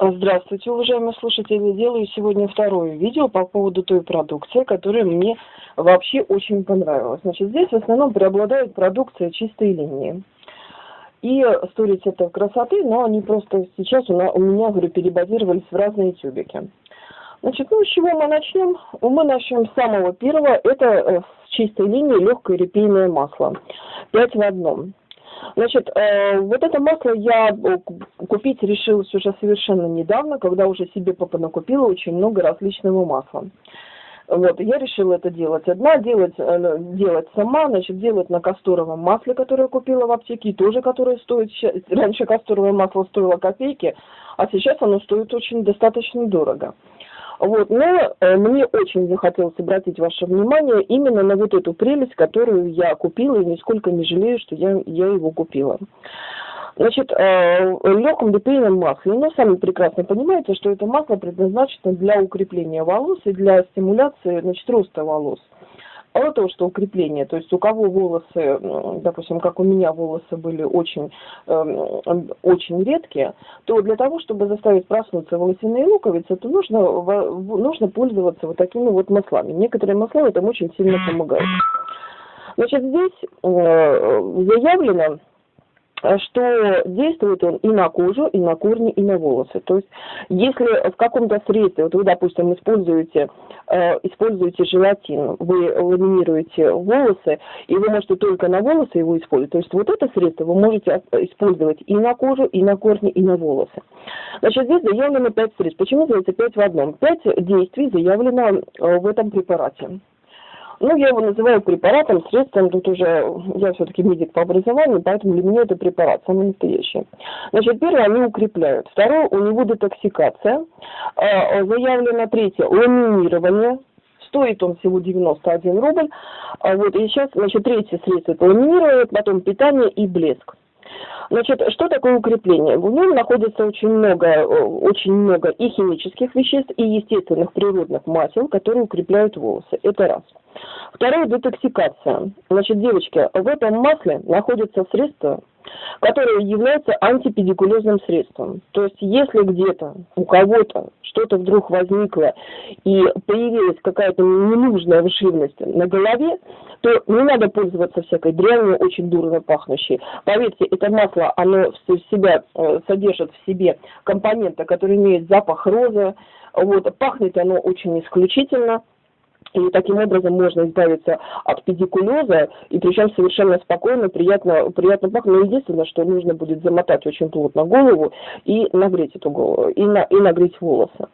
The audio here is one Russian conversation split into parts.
Здравствуйте, уважаемые слушатели. Делаю сегодня второе видео по поводу той продукции, которая мне вообще очень понравилась. Значит, здесь в основном преобладает продукция чистой линии. И сторис это красоты, но они просто сейчас у, меня, говорю, перебазировались в разные тюбики. Значит, ну с чего мы начнем? Мы начнем с самого первого. Это э, с чистой линии легкое репейное масло. 5 в одном. Значит, э, вот это масло я э, купить решилась уже совершенно недавно, когда уже себе папа накупила очень много различного масла. Вот, я решила это делать одна, делать, э, делать сама, значит, делать на касторовом масле, которое купила в аптеке, тоже которое стоит, раньше касторовое масло стоило копейки, а сейчас оно стоит очень достаточно дорого. Вот, но э, мне очень захотелось обратить ваше внимание именно на вот эту прелесть, которую я купила, и нисколько не жалею, что я, я его купила. Значит, э, легком лепейном масле, ну, сами прекрасно понимаете, что это масло предназначено для укрепления волос и для стимуляции, значит, роста волос. Мало того, что укрепление, то есть у кого волосы, допустим, как у меня волосы были очень, э, очень редкие, то для того, чтобы заставить проснуться волосяные луковицы, то нужно, нужно пользоваться вот такими вот маслами. Некоторые масла этому очень сильно помогают. Значит, здесь э, заявлено, что действует он и на кожу, и на корни, и на волосы. То есть, если в каком-то средстве, вот вы, допустим, используете, э, используете желатин, вы ламинируете волосы, и вы можете только на волосы его использовать, то есть вот это средство вы можете использовать и на кожу, и на корни, и на волосы. Значит, здесь заявлено 5 средств. Почему называется 5 в одном? 5 действий заявлено э, в этом препарате. Ну, я его называю препаратом, средством, тут уже я все-таки медик по образованию, поэтому для меня это препарат, самый настоящий. Значит, первое, они укрепляют. Второе, у него детоксикация. А, заявлено третье, ламинирование. Стоит он всего 91 рубль. А вот, и сейчас, значит, третье средство это ламинирование, потом питание и блеск. Значит, что такое укрепление? В нем находится очень много, э, очень много и химических веществ, и естественных природных масел, которые укрепляют волосы. Это раз. Второе – детоксикация. Значит, девочки, в этом масле находится средство, которое является антипедикулезным средством. То есть, если где-то у кого-то что-то вдруг возникло и появилась какая-то ненужная живность на голове, то не надо пользоваться всякой дрянью, очень дурно пахнущей. Поверьте, это масло, оно в себя э, содержит в себе компоненты, которые имеют запах розы, вот, пахнет оно очень исключительно, и таким образом можно избавиться от педикулеза, и причем совершенно спокойно, приятно, приятно пахнет. Но единственное, что нужно будет замотать очень плотно голову и нагреть эту голову, и, на, и нагреть волосы.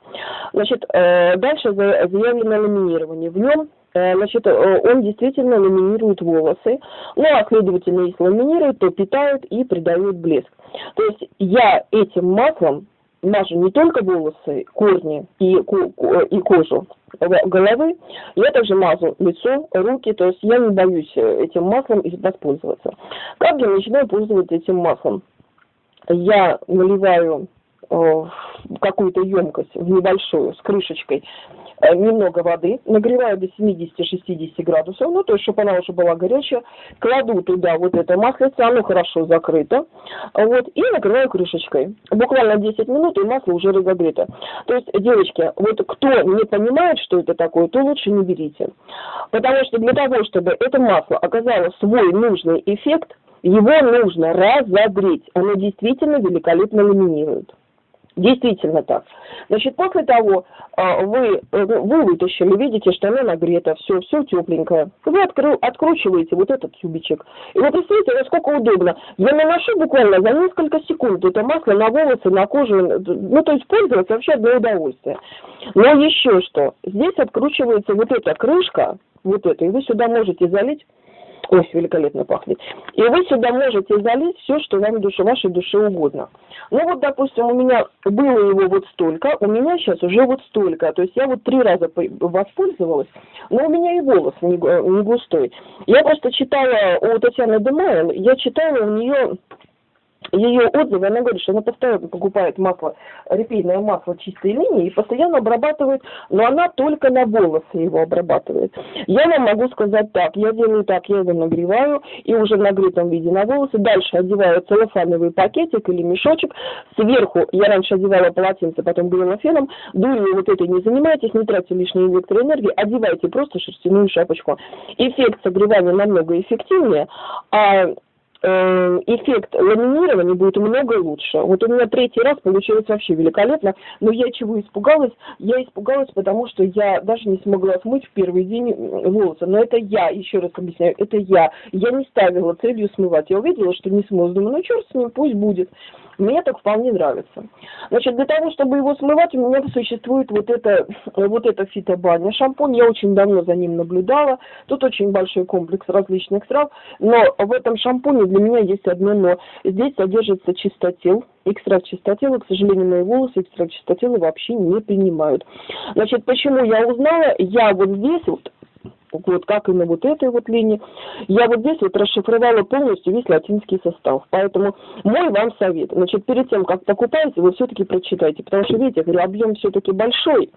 Значит, э, дальше заявлено ламинирование. В нем э, Значит, э, он действительно ламинирует волосы, ну а следовательно, если ламинирует, то питает и придает блеск. То есть я этим маслом мажу не только волосы, корни и, и кожу, головы. Я также мазу лицо, руки, то есть я не боюсь э, этим маслом воспользоваться. Как я начинаю пользоваться этим маслом? Я наливаю э, какую-то емкость в небольшую с крышечкой немного воды, нагреваю до 70-60 градусов, ну, то есть, чтобы она уже была горячая, кладу туда вот это маслице, оно хорошо закрыто, вот, и накрываю крышечкой. Буквально 10 минут, и масло уже разогрето. То есть, девочки, вот кто не понимает, что это такое, то лучше не берите. Потому что для того, чтобы это масло оказало свой нужный эффект, его нужно разогреть. Оно действительно великолепно ламинирует. Действительно так. Значит, после того а, вы, э, вы вытащили, видите, что оно нагрето, все, все тепленькое. Вы откры, откручиваете вот этот тюбичек. И вы представляете, насколько удобно. Я наношу буквально за несколько секунд это масло на волосы, на кожу. Ну, то есть пользоваться вообще одно удовольствие. Но еще что. Здесь откручивается вот эта крышка, вот это, и вы сюда можете залить Ой, великолепно пахнет. И вы сюда можете залить все, что вам душе, вашей душе угодно. Ну вот, допустим, у меня было его вот столько, у меня сейчас уже вот столько. То есть я вот три раза воспользовалась, но у меня и волос не, не густой. Я просто читала у Татьяны Демайл, я читала у нее ее отзывы, она говорит, что она постоянно покупает масло, репейное масло чистой линии и постоянно обрабатывает, но она только на волосы его обрабатывает. Я вам могу сказать так, я делаю так, я его нагреваю и уже в нагретом виде на волосы, дальше одеваю целлофановый пакетик или мешочек, сверху, я раньше одевала полотенце, потом грела феном, дурью вот этой не занимайтесь, не тратьте лишней электроэнергии, одевайте просто шерстяную шапочку. Эффект согревания намного эффективнее, а эффект ламинирования будет много лучше. Вот у меня третий раз получилось вообще великолепно, но я чего испугалась? Я испугалась, потому что я даже не смогла смыть в первый день волосы. Но это я, еще раз объясняю, это я. Я не ставила целью смывать. Я увидела, что не смылась, думаю, ну черт с ним, пусть будет. Мне так вполне нравится. Значит, для того, чтобы его смывать, у меня существует вот это, вот это фитобаня. Шампунь, я очень давно за ним наблюдала. Тут очень большой комплекс различных трав. Но в этом шампуне для меня есть одно но. Здесь содержится чистотел. Экстракт чистотела, к сожалению, мои волосы экстракт чистотела вообще не принимают. Значит, почему я узнала? Я вот здесь вот вот как и на вот этой вот линии. Я вот здесь вот расшифровала полностью весь латинский состав. Поэтому мой вам совет. Значит, перед тем, как покупаете, вы все-таки прочитайте. Потому что, видите, я говорю, объем все-таки большой.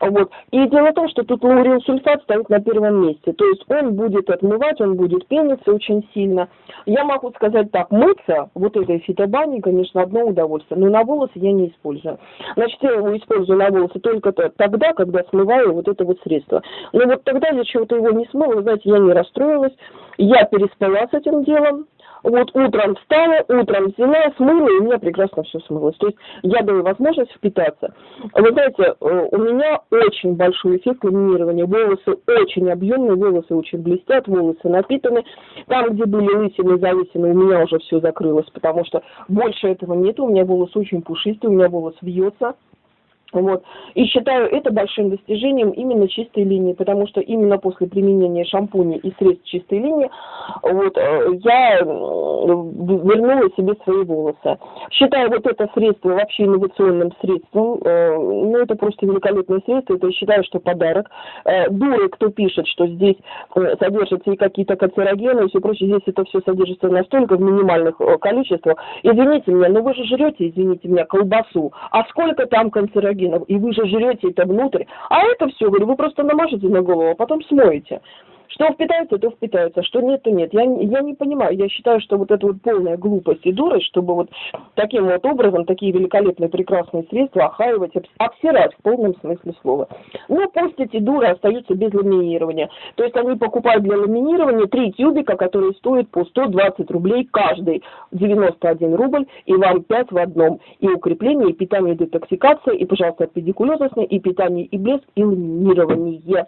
Вот. И дело в том, что тут лаурил сульфат стоит на первом месте. То есть он будет отмывать, он будет пениться очень сильно. Я могу сказать так, мыться вот этой фитобаней, конечно, одно удовольствие. Но на волосы я не использую. Значит, я его использую на волосы только тогда, когда смываю вот это вот средство. Но вот тогда я чего-то его не смыла, вы знаете, я не расстроилась, я переспала с этим делом, вот утром встала, утром взяла, смыла, и у меня прекрасно все смылось. То есть я даю возможность впитаться. Вы знаете, э, у меня очень большой эффект ламинирования. Волосы очень объемные, волосы очень блестят, волосы напитаны. Там, где были лысины, залысины, у меня уже все закрылось, потому что больше этого нет. У меня волосы очень пушистые, у меня волос вьется. Вот. И считаю это большим достижением именно чистой линии, потому что именно после применения шампуня и средств чистой линии вот, э, я вернула себе свои волосы. Считаю вот это средство вообще инновационным средством. Э, ну, это просто великолепное средство. Это я считаю, что подарок. Э, дуры, кто пишет, что здесь содержатся и какие-то канцерогены и все прочее, здесь это все содержится настолько в минимальных количествах. Извините меня, но вы же жрете, извините меня, колбасу. А сколько там канцерогенов? Коллагеном, и вы же жрете это внутрь, а это все, говорю, вы просто намажете на голову, а потом смоете. Что впитается, то впитается, что нет, то нет. Я, я не понимаю, я считаю, что вот это вот полная глупость и дурость, чтобы вот таким вот образом такие великолепные, прекрасные средства охаивать, обсирать в полном смысле слова. Ну, пусть эти дуры остаются без ламинирования. То есть они покупают для ламинирования три тюбика, которые стоят по 120 рублей каждый, 91 рубль, и вам 5 в одном. И укрепление, и питание, и детоксикация, и, пожалуйста, педикулезность, и питание, и блеск, и ламинирование.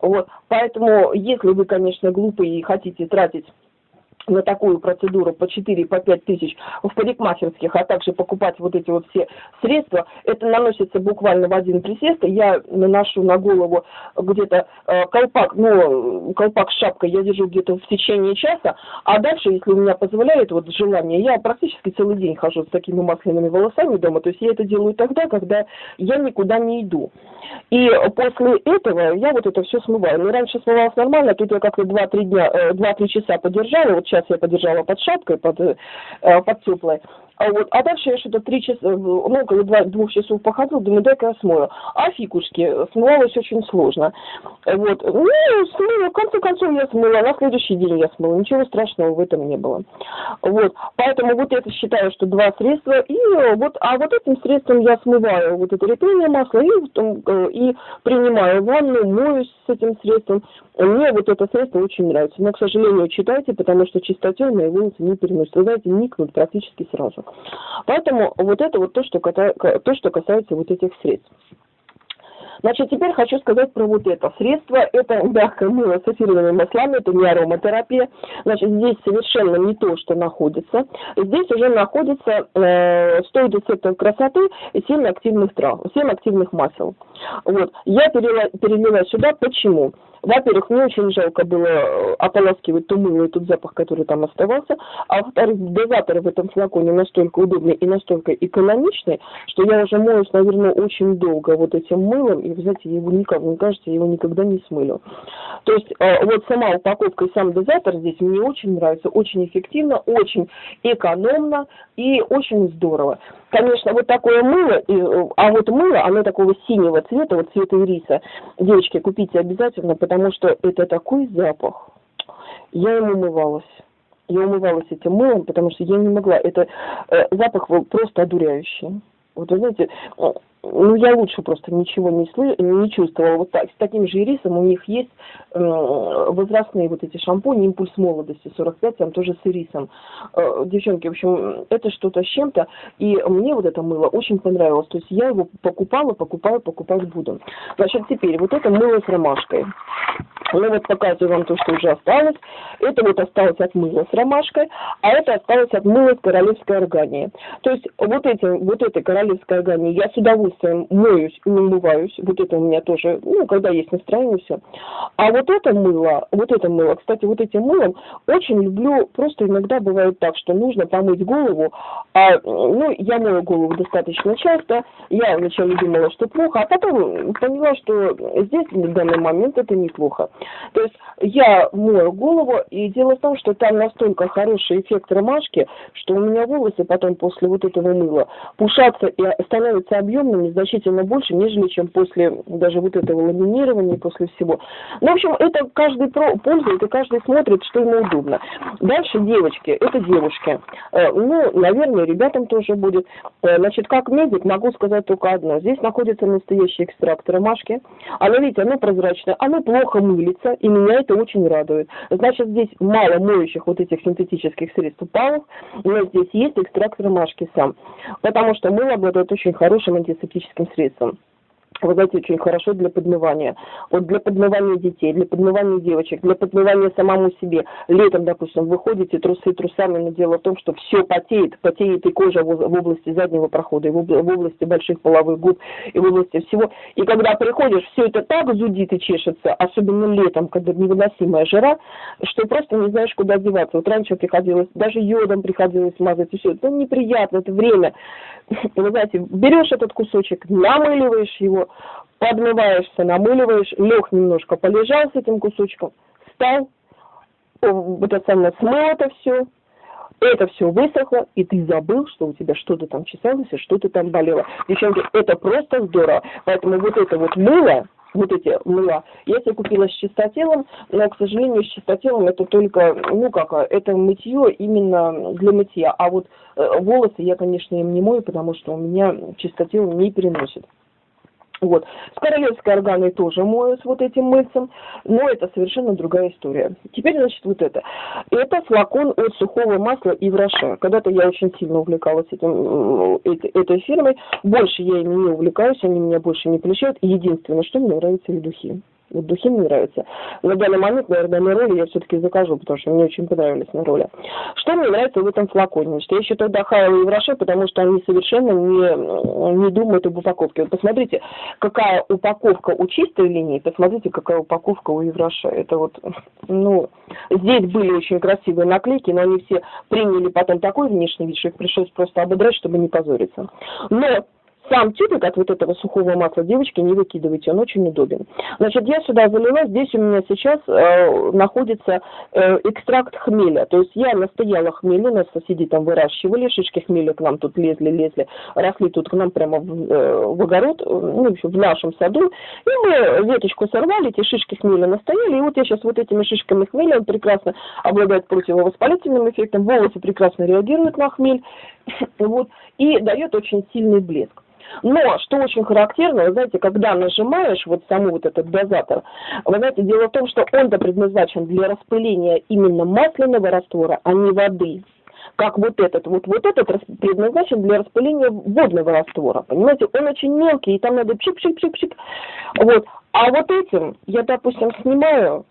Вот. Поэтому, если вы, конечно, глупые и хотите тратить на такую процедуру по 4, по 5 тысяч в парикмахерских, а также покупать вот эти вот все средства, это наносится буквально в один присест. Я наношу на голову где-то э, колпак, ну, колпак с шапкой я держу где-то в течение часа, а дальше, если у меня позволяет вот желание, я практически целый день хожу с такими масляными волосами дома, то есть я это делаю тогда, когда я никуда не иду. И после этого я вот это все смываю. Ну, раньше смывалось нормально, тут я как-то 2-3 дня, 2-3 э, часа подержала, вот сейчас я подержала под шапкой, под, э, под теплой. А, вот, а дальше я что-то три часа, ну, около два, двух часов походила, думаю, дай-ка я смою. А фикушки, смывалось очень сложно. Вот, ну, смыла, в конце концов я смыла, на следующий день я смыла, ничего страшного в этом не было. Вот, поэтому вот это считаю, что два средства, и вот, а вот этим средством я смываю вот это репейное масло и, э, и принимаю ванну, моюсь с этим средством. Мне вот это средство очень нравится, но, к сожалению, читайте, потому что чистоте мои волосы не переносят. Вы знаете, никнут практически сразу. Поэтому вот это вот то, что, то, что касается вот этих средств. Значит, теперь хочу сказать про вот это средство. Это мягкое мыло с эфирными маслами, это не ароматерапия. Значит, здесь совершенно не то, что находится. Здесь уже находится э, 100 рецептов красоты и 7 активных трав, 7 активных масел. Вот. Я перелила, перелила сюда. Почему? Во-первых, мне очень жалко было э, ополаскивать то мыло и тот запах, который там оставался. А во-вторых, дозатор в этом флаконе настолько удобный и настолько экономичный, что я уже моюсь, наверное, очень долго вот этим мылом и, вы знаете, его никак, мне кажется, я его никогда не смылю. То есть э, вот сама упаковка и сам дозатор здесь мне очень нравится, очень эффективно, очень экономно и очень здорово. Конечно, вот такое мыло, а вот мыло, оно такого синего цвета, вот цвета ириса. Девочки, купите обязательно, потому что это такой запах. Я им умывалась. Я умывалась этим мылом, потому что я не могла. Это э, запах просто одуряющий. Вот вы знаете, ну, я лучше просто ничего не, слы... не чувствовала. Вот так, с таким же ирисом у них есть э, возрастные вот эти шампуни «Импульс молодости» 45, там тоже с ирисом. Э, девчонки, в общем, это что-то с чем-то. И мне вот это мыло очень понравилось. То есть я его покупала, покупаю, покупать буду. Значит, теперь вот это мыло с ромашкой. Ну вот показываю вам то, что уже осталось. Это вот осталось от мыла с ромашкой, а это осталось от мыла с королевской органией. То есть вот, этим, вот этой королевской органией я с удовольствием моюсь и умываюсь. Вот это у меня тоже, ну, когда есть настроение, все. А вот это мыло, вот это мыло, кстати, вот этим мылом очень люблю, просто иногда бывает так, что нужно помыть голову, а, ну, я мою голову достаточно часто, я вначале думала, что плохо, а потом поняла, что здесь в данный момент это неплохо. То есть я мою голову, и дело в том, что там настолько хороший эффект ромашки, что у меня волосы потом после вот этого мыла пушатся и становятся объемными значительно больше, нежели чем после даже вот этого ламинирования, после всего. Ну, в общем, это каждый пользует, и каждый смотрит, что ему удобно. Дальше девочки, это девушки. Э, ну, наверное, ребятам тоже будет. Э, значит, как медик могу сказать только одно. Здесь находится настоящий экстракт ромашки. Оно, видите, оно прозрачное, оно плохо мыло пилится, и меня это очень радует. Значит, здесь мало моющих вот этих синтетических средств упалов, но здесь есть экстракт ромашки сам, потому что мыло обладает очень хорошим антисептическим средством вы знаете, очень хорошо для подмывания. Вот для подмывания детей, для подмывания девочек, для подмывания самому себе. Летом, допустим, вы ходите трусы трусами, но дело в том, что все потеет, потеет и кожа в области заднего прохода, и в области больших половых губ, и в области всего. И когда приходишь, все это так зудит и чешется, особенно летом, когда невыносимая жара, что просто не знаешь, куда деваться. Вот раньше приходилось, даже йодом приходилось мазать, и все. Это неприятно, это время. Вы знаете, берешь этот кусочек, намыливаешь его, подмываешься, намыливаешь, лег немножко, полежал с этим кусочком, встал, это самое, смыл это все, это все высохло, и ты забыл, что у тебя что-то там чесалось, и что-то там болело. Девчонки, это просто здорово. Поэтому вот это вот мыло, вот эти мыла. Я себе купила с чистотелом, но, к сожалению, с чистотелом это только, ну как, это мытье именно для мытья. А вот э, волосы я, конечно, им не мою, потому что у меня чистотел не переносит. Вот. С королевской органой тоже мою с вот этим мыльцем, но это совершенно другая история. Теперь, значит, вот это. Это флакон от сухого масла и враша. Когда-то я очень сильно увлекалась этим, этой, этой фирмой. Больше я ими не увлекаюсь, они меня больше не плещают. Единственное, что мне нравятся и духи. Вот духи мне нравятся. На данный момент, наверное, на роли я все-таки закажу, потому что мне очень понравились на роли. Что мне нравится в этом флаконе? Что я считаю Дахаева и Враше, потому что они совершенно не, не думают об упаковке. Вот посмотрите, какая упаковка у чистой линии, посмотрите, какая упаковка у Евраша. Это вот, ну, здесь были очень красивые наклейки, но они все приняли потом такой внешний вид, что их пришлось просто ободрать, чтобы не позориться. Но сам тюбик от вот этого сухого масла, девочки, не выкидывайте, он очень удобен. Значит, я сюда залила, здесь у меня сейчас э, находится э, экстракт хмеля. То есть я настояла хмель, у нас соседи там выращивали, шишки хмеля к нам тут лезли, лезли, росли тут к нам прямо в, э, в огород, ну, в, общем, в нашем саду. И мы веточку сорвали, эти шишки хмеля настояли, и вот я сейчас вот этими шишками хмеля, он прекрасно обладает противовоспалительным эффектом, волосы прекрасно реагируют на хмель, вот, и дает очень сильный блеск. Но, что очень характерно, вы знаете, когда нажимаешь вот саму вот этот дозатор, вы знаете, дело в том, что он-то предназначен для распыления именно масляного раствора, а не воды как вот этот. Вот, вот этот предназначен для распыления водного раствора. Понимаете, он очень мелкий, и там надо пшик-пшик-пшик-пшик. Вот. А вот этим я, допустим, снимаю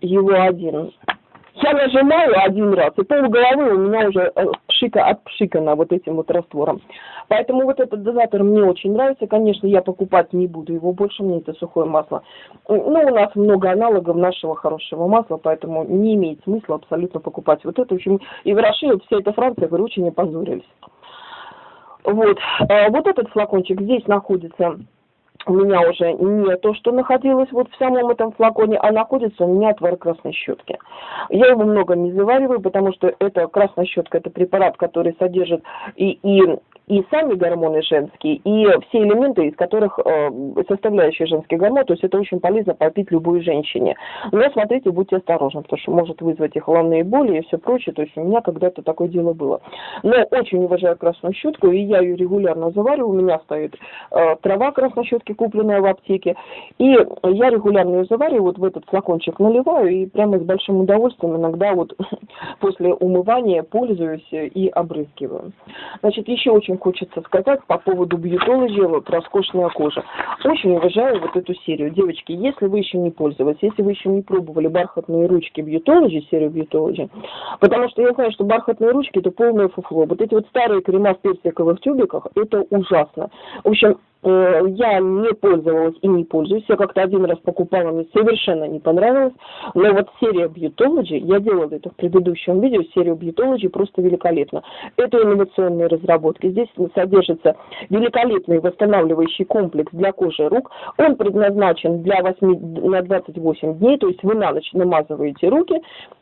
его один, я нажимаю один раз, и пол головы у меня уже э, пшика отпшикана вот этим вот раствором. Поэтому вот этот дозатор мне очень нравится. Конечно, я покупать не буду его больше, мне это сухое масло. Ну, у нас много аналогов нашего хорошего масла, поэтому не имеет смысла абсолютно покупать вот это. В общем, и в России вся эта Франция, говорю, очень опозорились. Вот. А вот этот флакончик здесь находится у меня уже не то, что находилось вот в самом этом флаконе, а находится у меня отвар красной щетки. Я его много не завариваю, потому что это красная щетка, это препарат, который содержит и, и и сами гормоны женские, и все элементы, из которых э, составляющие женский гормон, то есть это очень полезно попить любой женщине. Но смотрите, будьте осторожны, потому что может вызвать и головные боли и все прочее, то есть у меня когда-то такое дело было. Но очень уважаю красную щетку, и я ее регулярно завариваю, у меня стоит э, трава красной щетки, купленная в аптеке, и я регулярно ее завариваю, вот в этот флакончик наливаю, и прямо с большим удовольствием иногда вот после умывания пользуюсь и обрызгиваю. Значит, еще очень хочется сказать по поводу вот роскошная кожа. Очень уважаю вот эту серию. Девочки, если вы еще не пользовались, если вы еще не пробовали бархатные ручки бьютологии, серию бьютологии, потому что я знаю, что бархатные ручки это полное фуфло. Вот эти вот старые крема в персиковых тюбиках, это ужасно. В общем, Э, я не пользовалась и не пользуюсь. Я как-то один раз покупала, мне совершенно не понравилось. Но вот серия Beautology, я делала это в предыдущем видео, серия Beautology просто великолепна. Это инновационные разработки. Здесь содержится великолепный восстанавливающий комплекс для кожи рук. Он предназначен для 8, на 28 дней, то есть вы на ночь намазываете руки,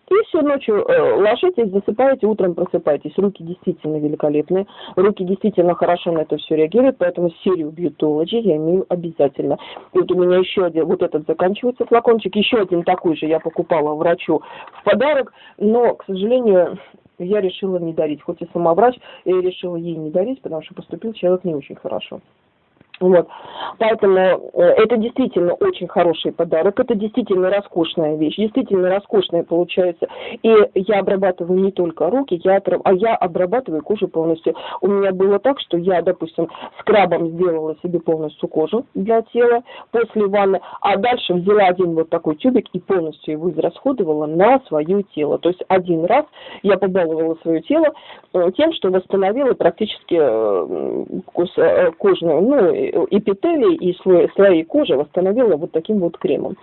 и все ночью э, ложитесь, засыпаете, утром просыпаетесь. Руки действительно великолепные, руки действительно хорошо на это все реагируют, поэтому серию Beautology я имею обязательно. И вот у меня еще один, вот этот заканчивается флакончик, еще один такой же я покупала врачу в подарок, но, к сожалению, я решила не дарить. Хоть и самоврач, я решила ей не дарить, потому что поступил человек не очень хорошо. Вот. Поэтому э, это действительно очень хороший подарок, это действительно роскошная вещь, действительно роскошная получается. И я обрабатываю не только руки, я, а я обрабатываю кожу полностью. У меня было так, что я, допустим, скрабом сделала себе полностью кожу для тела после ванны, а дальше взяла один вот такой тюбик и полностью его израсходовала на свое тело. То есть один раз я побаловала свое тело э, тем, что восстановила практически э, кожную, ну, эпителий и слои, слои кожи восстановила вот таким вот кремом.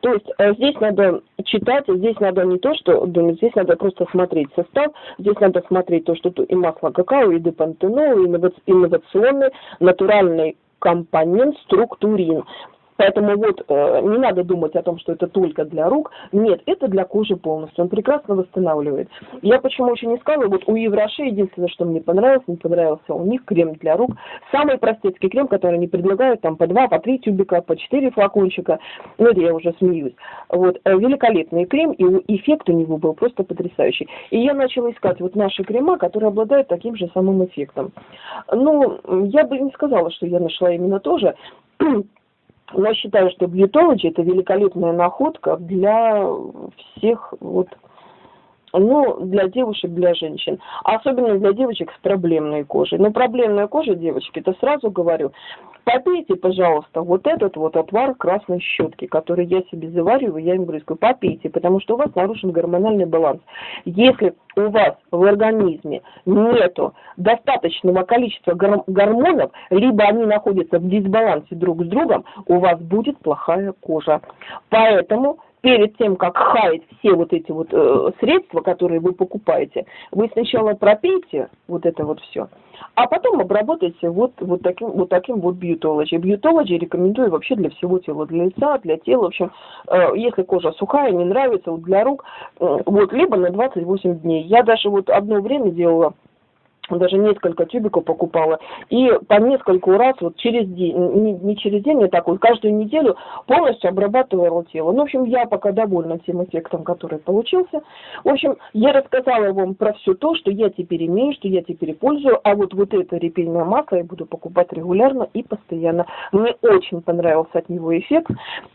То есть э, здесь надо читать, здесь надо не то, что думать, здесь надо просто смотреть состав, здесь надо смотреть то, что тут и масло какао, и депантенол, и инновационный натуральный компонент структурин. Поэтому вот э, не надо думать о том, что это только для рук. Нет, это для кожи полностью. Он прекрасно восстанавливает. Я почему очень искала, вот у Евроши единственное, что мне понравилось, не понравился у них крем для рук. Самый простецкий крем, который они предлагают, там по два, по три тюбика, по четыре флакончика. Ну, это я уже смеюсь. Вот, э, великолепный крем, и эффект у него был просто потрясающий. И я начала искать вот наши крема, которые обладают таким же самым эффектом. Ну, я бы не сказала, что я нашла именно то Но считаю, что Beautology это великолепная находка для всех вот ну, для девушек, для женщин. Особенно для девочек с проблемной кожей. Но проблемная кожа, девочки, это сразу говорю, попейте, пожалуйста, вот этот вот отвар красной щетки, который я себе завариваю, я им брызгаю, попейте, потому что у вас нарушен гормональный баланс. Если у вас в организме нету достаточного количества гормонов, либо они находятся в дисбалансе друг с другом, у вас будет плохая кожа. Поэтому перед тем, как хаять все вот эти вот э, средства, которые вы покупаете, вы сначала пропейте вот это вот все, а потом обработайте вот, вот таким вот таким вот бьютологи. Бьютологи рекомендую вообще для всего тела, для лица, для тела. В общем, э, если кожа сухая, не нравится, вот для рук, э, вот, либо на 28 дней. Я даже вот одно время делала даже несколько тюбиков покупала, и по нескольку раз вот через день, не, не через день, а так вот каждую неделю полностью обрабатывала тело. Ну, в общем, я пока довольна тем эффектом, который получился. В общем, я рассказала вам про все то, что я теперь имею, что я теперь пользую, а вот, вот это репейное масло я буду покупать регулярно и постоянно. Мне очень понравился от него эффект.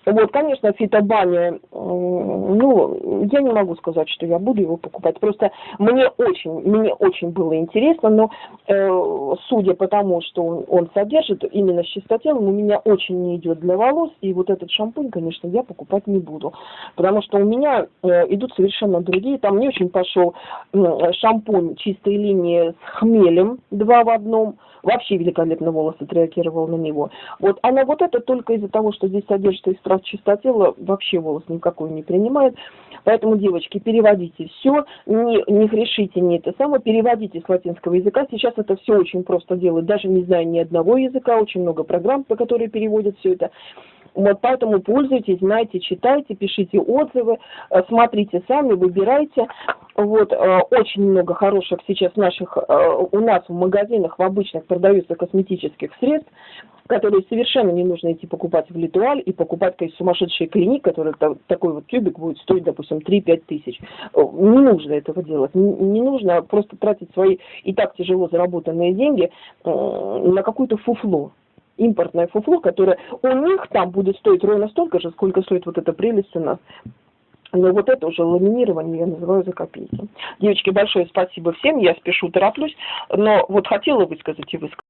Вот, конечно, фитобаня, ну, я не могу сказать, что я буду его покупать, просто мне очень, мне очень было интересно, интересно, но э, судя по тому, что он, он содержит, именно с чистотелом у меня очень не идет для волос, и вот этот шампунь, конечно, я покупать не буду, потому что у меня э, идут совершенно другие, там не очень пошел э, шампунь чистой линии с хмелем, два в одном, вообще великолепно волос отреагировал на него. Вот, а на вот это только из-за того, что здесь содержится экстракт чистотела, вообще волос никакой не принимает. Поэтому, девочки, переводите все, не, не грешите, не это самое, переводите с латинского языка. Сейчас это все очень просто делать, даже не зная ни одного языка, очень много программ, по которые переводят все это. Вот поэтому пользуйтесь, знайте, читайте, пишите отзывы, э, смотрите сами, выбирайте. Вот, э, очень много хороших сейчас наших, э, у нас в магазинах в обычных продаются косметических средств, которые совершенно не нужно идти покупать в Литуаль и покупать какие сумасшедшие клиник, который такой вот тюбик будет стоить, допустим, 3-5 тысяч. Не нужно этого делать. Не нужно просто тратить свои и так тяжело заработанные деньги на какую-то фуфло импортное фуфло, которое у них там будет стоить ровно столько же, сколько стоит вот эта прелесть у нас. Но вот это уже ламинирование я называю за копейки. Девочки, большое спасибо всем, я спешу, тороплюсь, но вот хотела высказать и высказать.